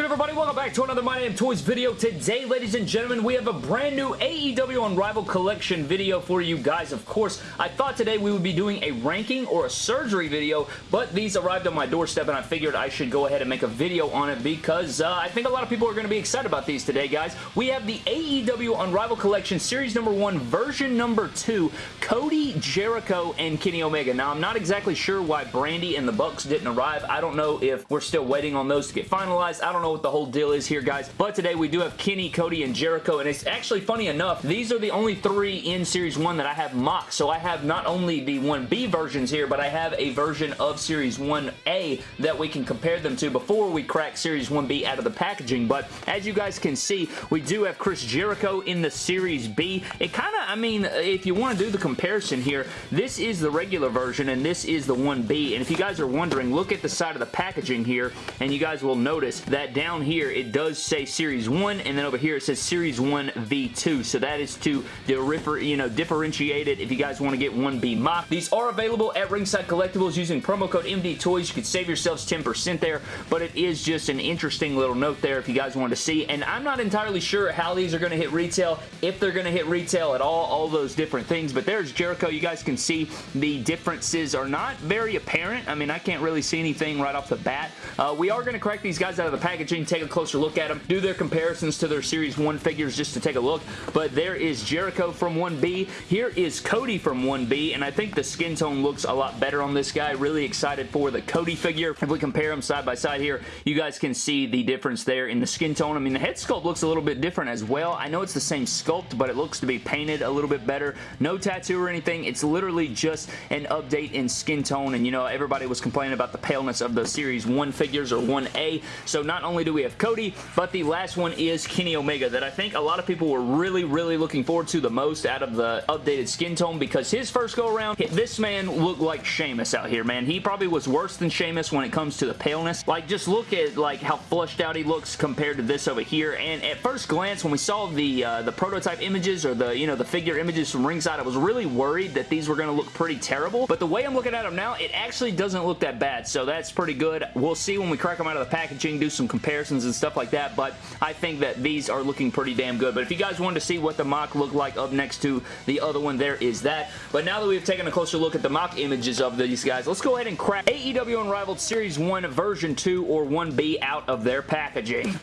good, everybody? Welcome back to another My Damn Toys video. Today, ladies and gentlemen, we have a brand new AEW Unrivaled Collection video for you guys. Of course, I thought today we would be doing a ranking or a surgery video, but these arrived on my doorstep, and I figured I should go ahead and make a video on it because uh, I think a lot of people are going to be excited about these today, guys. We have the AEW Unrivaled Collection Series number 1, version number 2, Cody, Jericho, and Kenny Omega. Now, I'm not exactly sure why Brandi and the Bucks didn't arrive. I don't know if we're still waiting on those to get finalized. I don't know what the whole deal is here, guys. But today we do have Kenny, Cody, and Jericho. And it's actually funny enough, these are the only three in Series 1 that I have mocked. So I have not only the 1B versions here, but I have a version of Series 1A that we can compare them to before we crack Series 1B out of the packaging. But as you guys can see, we do have Chris Jericho in the Series B. It kind of, I mean, uh, if you want to do the comparison here, this is the regular version and this is the 1B. And if you guys are wondering, look at the side of the packaging here and you guys will notice that down here it does say Series 1 and then over here it says Series 1 V2. So that is to you know, differentiate it if you guys want to get 1B mock. These are available at Ringside Collectibles using promo code MD Toys. You could save yourselves 10% there, but it is just an interesting little note there if you guys want to see. And I'm not entirely sure how these are going to hit retail, if they're going to hit retail at all, all those different things. But there's Jericho. You guys can see the differences are not very apparent. I mean, I can't really see anything right off the bat. Uh, we are going to crack these guys out of the packaging, take a closer look at them, do their comparisons to their Series 1 figures just to take a look. But there is Jericho from 1B. Here is Cody from 1B, and I think the skin tone looks a lot better on this guy. Really excited for the Cody figure. If we compare them side by side here, you guys can see the difference there in the skin tone. I mean, the head sculpt looks a little bit different as well. I know it's the same sculpt, but it looks to be painted a little bit better. No tattoo or anything. It's literally just an update in skin tone, and you know, everybody was complaining about the paleness of the Series 1 figures or 1A. So not only do we have Cody, but the last one is Kenny Omega that I think a lot of people were really, really looking forward to the most out of the updated skin tone because his first go around, this man looked like Sheamus out here, man. He probably was worse than Sheamus when it comes to the paleness. Like, just look at like how flushed out he looks compared to this over here. And at first glance, when we saw the uh, the prototype images or the, you know, the figure images from ringside, I was really worried that these were going to look pretty terrible. But the way I'm looking at them now, it actually doesn't look that bad. So that's pretty good. We'll see when we crack them out of the packaging, do some comparisons and stuff like that. But I think that these are looking pretty damn good. But if you guys wanted to see what the mock looked like up next to the other one, there is that. But now that we've taken a closer look at the mock images of these guys, let's go ahead and crack AEW Unrivaled Series 1 version 2 or 1B out of their packaging.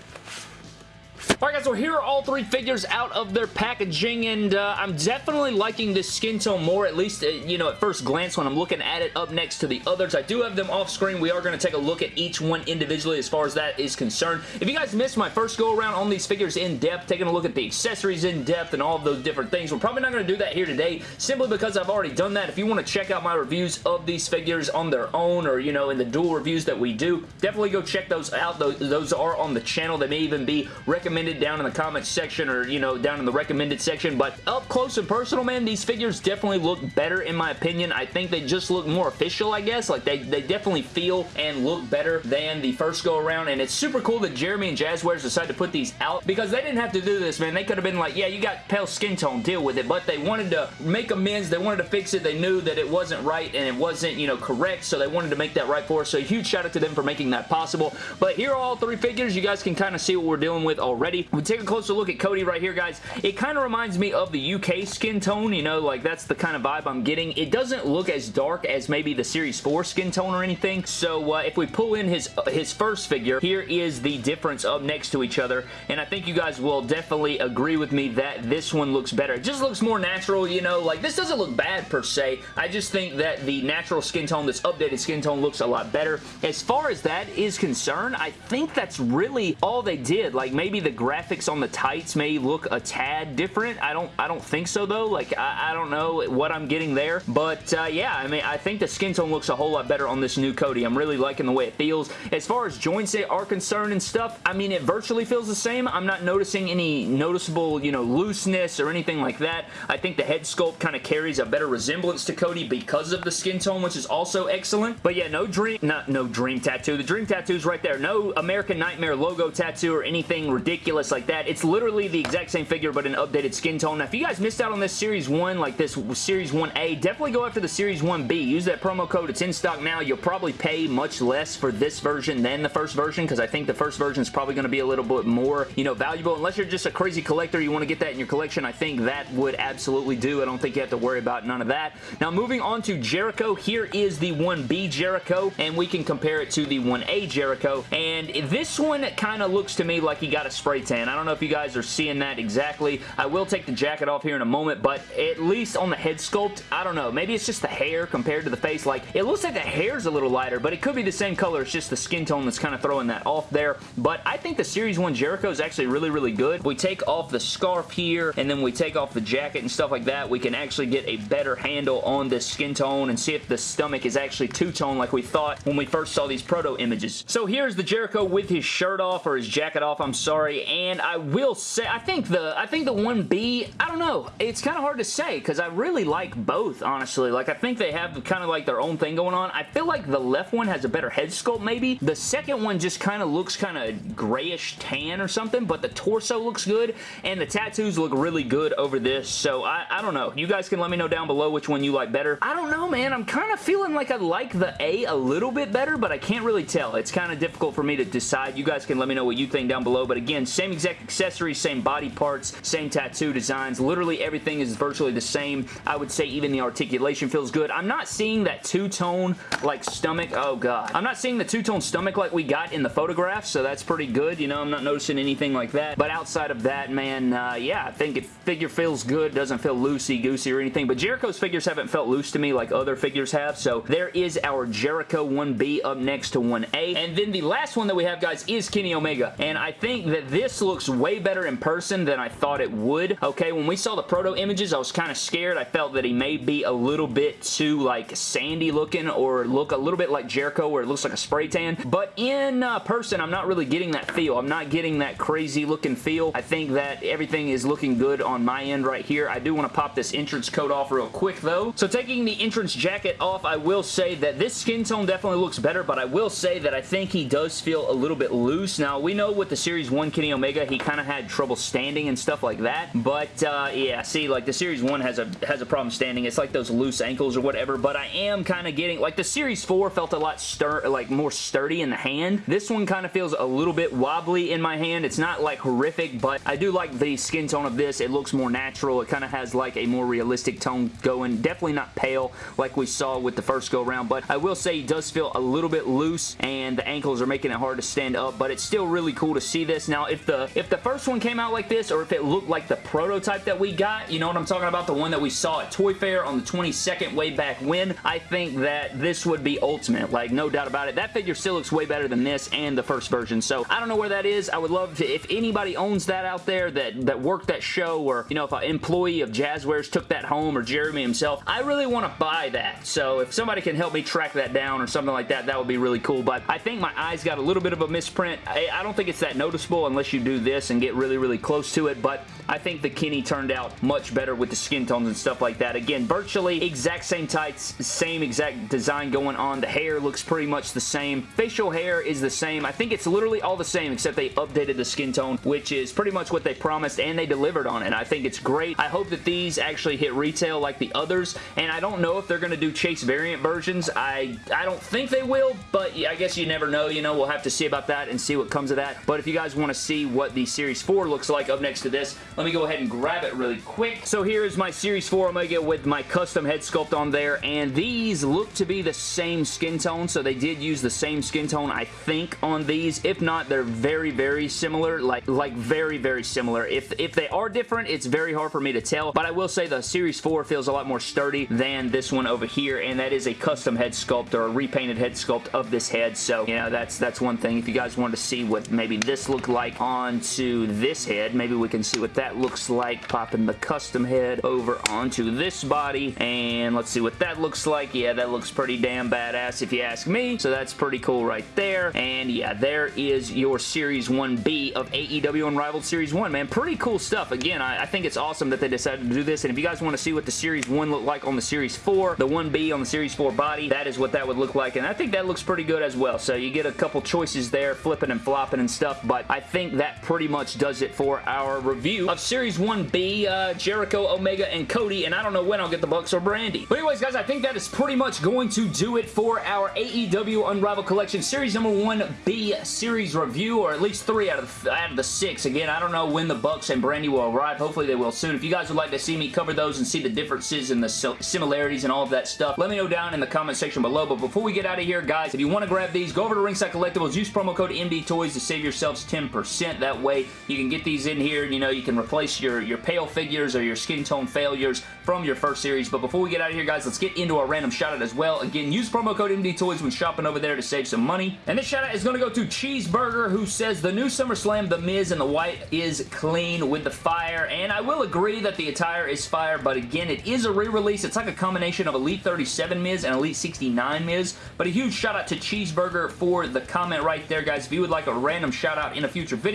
Alright guys, so here are all three figures out of their packaging, and uh, I'm definitely liking this skin tone more, at least, uh, you know, at first glance when I'm looking at it up next to the others. I do have them off screen. We are going to take a look at each one individually as far as that is concerned. If you guys missed my first go around on these figures in depth, taking a look at the accessories in depth and all of those different things, we're probably not going to do that here today, simply because I've already done that. If you want to check out my reviews of these figures on their own or, you know, in the dual reviews that we do, definitely go check those out. Those, those are on the channel. They may even be recommended recommended down in the comments section or, you know, down in the recommended section. But up close and personal, man, these figures definitely look better in my opinion. I think they just look more official, I guess. Like, they, they definitely feel and look better than the first go around. And it's super cool that Jeremy and Jazwares decided to put these out because they didn't have to do this, man. They could have been like, yeah, you got pale skin tone, deal with it. But they wanted to make amends. They wanted to fix it. They knew that it wasn't right and it wasn't, you know, correct. So they wanted to make that right for us. So huge shout out to them for making that possible. But here are all three figures. You guys can kind of see what we're dealing with already. We take a closer look at Cody right here, guys. It kind of reminds me of the UK skin tone, you know, like that's the kind of vibe I'm getting. It doesn't look as dark as maybe the Series 4 skin tone or anything, so uh, if we pull in his, uh, his first figure, here is the difference up next to each other, and I think you guys will definitely agree with me that this one looks better. It just looks more natural, you know, like this doesn't look bad per se. I just think that the natural skin tone, this updated skin tone looks a lot better. As far as that is concerned, I think that's really all they did. Like maybe the graphics on the tights may look a tad different. I don't I don't think so though. Like I, I don't know what I'm getting there. But uh, yeah, I mean I think the skin tone looks a whole lot better on this new Cody. I'm really liking the way it feels. As far as joints are concerned and stuff, I mean it virtually feels the same. I'm not noticing any noticeable, you know, looseness or anything like that. I think the head sculpt kind of carries a better resemblance to Cody because of the skin tone, which is also excellent. But yeah, no dream, not no dream tattoo. The dream tattoo is right there. No American Nightmare logo tattoo or anything ridiculous ridiculous like that. It's literally the exact same figure, but an updated skin tone. Now, if you guys missed out on this Series 1, like this Series 1A, definitely go after the Series 1B. Use that promo code. It's in stock now. You'll probably pay much less for this version than the first version because I think the first version is probably going to be a little bit more, you know, valuable. Unless you're just a crazy collector, you want to get that in your collection, I think that would absolutely do. I don't think you have to worry about none of that. Now, moving on to Jericho, here is the 1B Jericho, and we can compare it to the 1A Jericho, and this one kind of looks to me like he got a spray tan. I don't know if you guys are seeing that exactly. I will take the jacket off here in a moment, but at least on the head sculpt, I don't know. Maybe it's just the hair compared to the face. Like, it looks like the hair's a little lighter, but it could be the same color. It's just the skin tone that's kind of throwing that off there. But I think the Series 1 Jericho is actually really, really good. We take off the scarf here, and then we take off the jacket and stuff like that. We can actually get a better handle on this skin tone and see if the stomach is actually two-tone like we thought when we first saw these proto images. So here's the Jericho with his shirt off, or his jacket off, I'm sorry, and I will say, I think the, I think the 1B, I don't know, it's kind of hard to say, because I really like both, honestly. Like, I think they have kind of like their own thing going on. I feel like the left one has a better head sculpt, maybe. The second one just kind of looks kind of grayish tan or something, but the torso looks good, and the tattoos look really good over this, so I, I don't know. You guys can let me know down below which one you like better. I don't know, man. I'm kind of feeling like I like the A a little bit better, but I can't really tell. It's kind of difficult for me to decide. You guys can let me know what you think down below, but again, same exact accessories, same body parts, same tattoo designs. Literally everything is virtually the same. I would say even the articulation feels good. I'm not seeing that two-tone like stomach. Oh, God. I'm not seeing the two-tone stomach like we got in the photograph, so that's pretty good. You know, I'm not noticing anything like that, but outside of that, man, uh, yeah, I think it figure feels good. Doesn't feel loosey-goosey or anything, but Jericho's figures haven't felt loose to me like other figures have, so there is our Jericho 1B up next to 1A, and then the last one that we have, guys, is Kenny Omega, and I think that this looks way better in person than I thought it would, okay? When we saw the proto images, I was kind of scared. I felt that he may be a little bit too, like, sandy looking or look a little bit like Jericho where it looks like a spray tan, but in uh, person, I'm not really getting that feel. I'm not getting that crazy looking feel. I think that everything is looking good on my end right here. I do want to pop this entrance coat off real quick, though. So taking the entrance jacket off, I will say that this skin tone definitely looks better, but I will say that I think he does feel a little bit loose. Now, we know with the Series 1 Kenny Omega, he kind of had trouble standing and stuff like that, but uh, yeah, see, like the Series 1 has a has a problem standing. It's like those loose ankles or whatever, but I am kind of getting, like the Series 4 felt a lot stir like more sturdy in the hand. This one kind of feels a little bit wobbly in my hand. It's not like horrific, but I do like the skin tone of this. It looks more natural. It kind of has like a more realistic tone going. Definitely not pale like we saw with the first go around, but I will say he does feel a little bit loose and the ankles are making it hard to stand up, but it's still really cool to see this. Now, if the if the first one came out like this or if it looked like the prototype that we got, you know what I'm talking about? The one that we saw at Toy Fair on the 22nd way back when, I think that this would be ultimate. Like, no doubt about it. That figure still looks way better than this and the first version, so I don't know where that is. I would love to, if anybody owns that out there that, that worked that show or, you know, if an employee of Jazwares took that home or Jeremy himself, I really want to buy that. So if somebody can help me track that down or something like that, that would be really cool. But I think my eyes got a little bit of a misprint. I, I don't think it's that noticeable unless you do this and get really, really close to it. But I think the Kenny turned out much better with the skin tones and stuff like that. Again, virtually exact same tights, same exact design going on. The hair looks pretty much the same. Facial hair is the same. I think it's literally all the same except they updated the skin tone, which is pretty much what they promised and they delivered on it. I think it's great. I hope that these actually hit retail like the others, and I don't know if they're going to do Chase variant versions. I, I don't think they will, but I guess you never know. You know, we'll have to see about that and see what comes of that. But if you guys want to see what the Series 4 looks like up next to this, let me go ahead and grab it really quick. So here is my Series 4 Omega with my custom head sculpt on there, and these look to be the same skin tone, so they did use the same skin tone, I think, on these. If not, they're very, very similar, like, like very, very similar. If, if they are different, it's very hard for me to tell, but I will say the Series 4 feels a lot more sturdy than this one over here, and that is a custom head sculpt or a repainted head sculpt of this head, so, you know, that's, that's one thing. If you guys wanted to see what maybe this looked like onto this head, maybe we can see what that looks like, popping the custom head over onto this body, and let's see what that looks like. Yeah, that looks pretty damn badass if you ask me, so that's pretty cool right there, and yeah, there is your Series 1B of AEW Unrivaled Series 1, man. Pretty cool stuff. Again, I, I think it's awesome that they decided to do this, and if you guys want to see what the Series 1 looked like on the Series 4, the 1B on the Series 4 body, that is what that would look like, and I think that looks pretty good as well, so you get a couple choices there, flipping and flopping and stuff, but I think that pretty much does it for our review of Series 1B, uh, Jericho, Omega, and Cody, and I don't know when I'll get the Bucks or Brandi. But anyways, guys, I think that is pretty much going to do it for our AEW Unrivaled Collection Series number 1B series review, or at least three out of, the, out of the six. Again, I don't know when the Bucks and Brandi will arrive. Hopefully they will soon. If you guys would like to see me cover those and see the differences and the similarities and all of that stuff, let me know down in the comment section below. But before we get out of here, guys, if you want to grab these, go over to Ringside Collectibles, use promo code MD Toys to save yourselves 10%. That way you can get these in here. And you know, you can replace your, your pale figures or your skin tone failures from your first series. But before we get out of here, guys, let's get into our random shout out as well. Again, use promo code MD Toys when shopping over there to save some money. And this shout out is going to go to Cheeseburger, who says the new SummerSlam, The Miz and the White is clean with the fire. And I will agree that the attire is fire, but again, it is a re-release. It's like a combination of Elite 37 Miz and Elite 69 Miz. But a huge shout out to Cheeseburger for the comment right there, guys. If you would like a random shout out in a future video,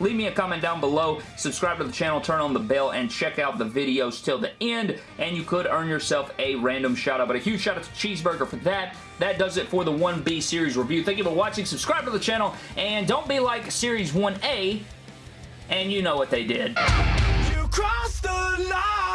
leave me a comment down below. Subscribe to the channel, turn on the bell, and check out the videos till the end. And you could earn yourself a random shout out. But a huge shout out to Cheeseburger for that. That does it for the 1B series review. Thank you for watching. Subscribe to the channel. And don't be like Series 1A. And you know what they did. You crossed the line.